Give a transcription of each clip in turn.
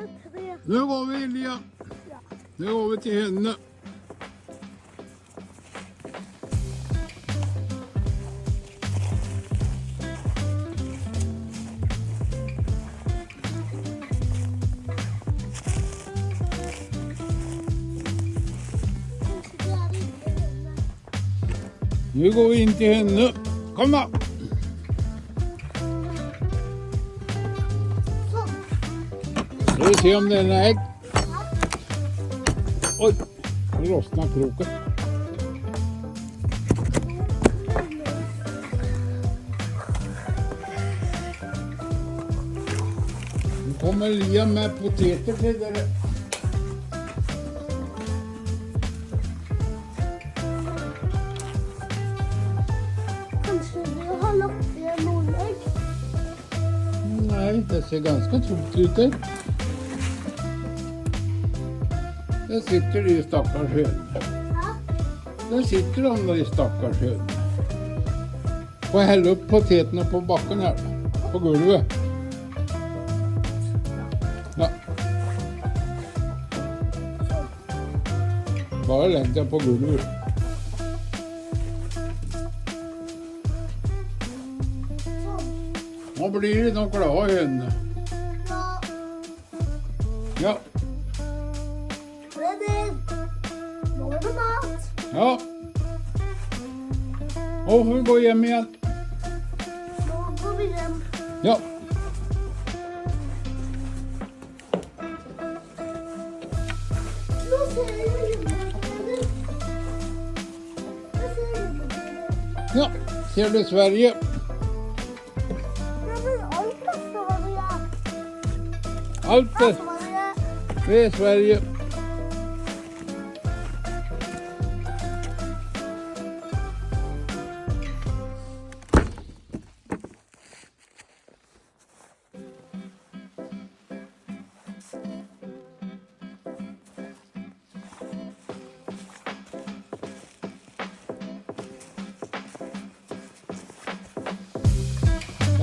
det tre. Nu går vi Elia. Nu går vi till henne. Kanske det är inte henne. Nu går vi in till vi se om det är ägg. Oj, nu lossnade kroken. Nu kommer Elia med poteter till dig. Kanske du har ägg. Nej, det ser ganska tomt ut där. Där sitter det ju stackars. Ja. Där sitter de där i stackars hönor. Får jag hälla upp poteterna på backen här? På golvet. Ja. Bara lägg den på golvet. Vad blir det de glada hönorna? Ja. Och får vi gå hem igen. Nu går vi hem. Ja. Ja, ser du Sverige? Allt är. det är Sverige.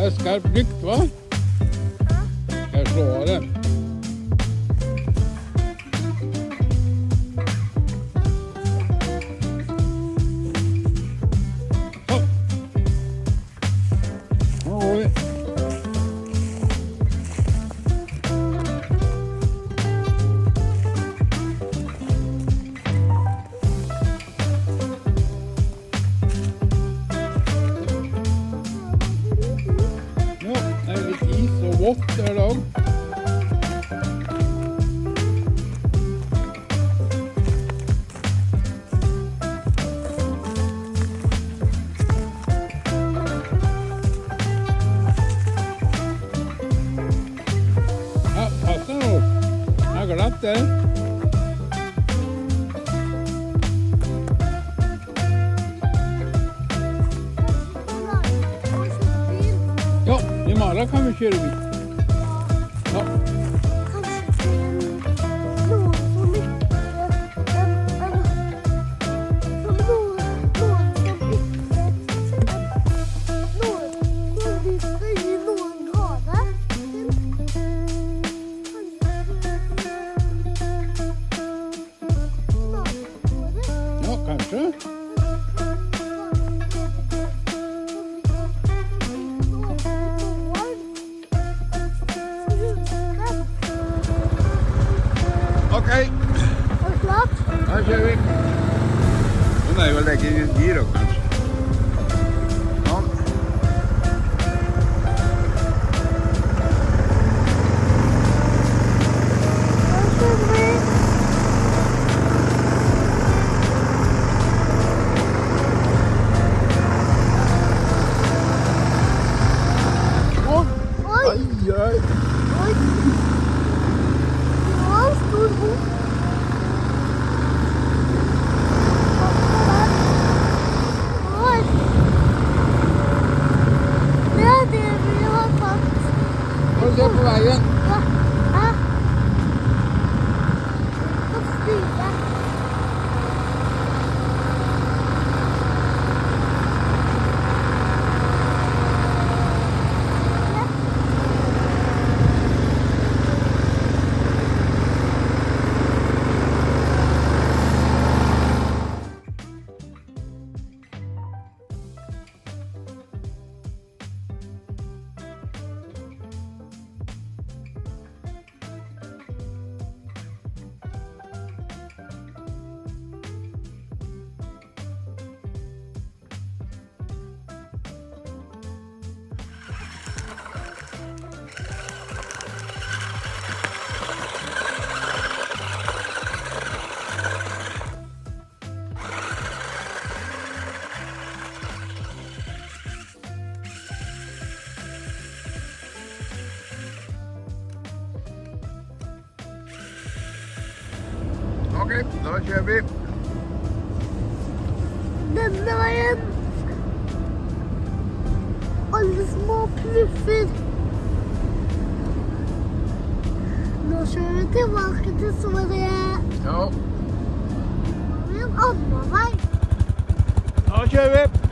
Är skarp blick va? Jag slår den. Is och vått. Ja, passa nu. Jag har glatt det. Ja, imorgon kan vi köra bil. Och nej, Okej, då kör vi. Denna var en... Alla små pluffer. Nu kör vi tillbaka till Sverige. Ja, Med en annan väg. då kör vi.